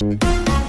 Whoa.